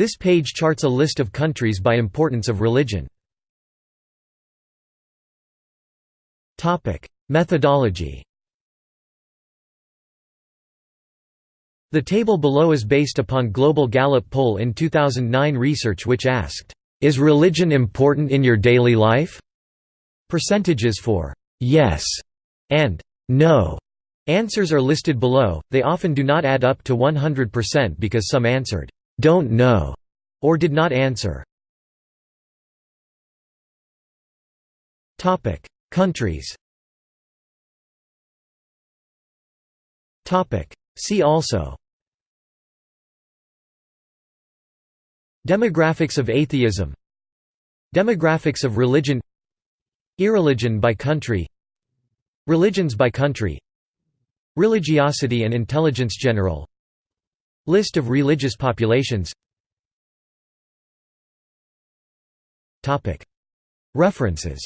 This page charts a list of countries by importance of religion. Methodology The table below is based upon Global Gallup poll in 2009 research which asked, "'Is religion important in your daily life?' Percentages for "'yes' and "'no' answers are listed below, they often do not add up to 100% because some answered, "'don't know' or did not answer. Countries. See also. Demographics of atheism. Demographics of religion. Irreligion by country. Religions by country. Religiosity and intelligence general List of religious populations. References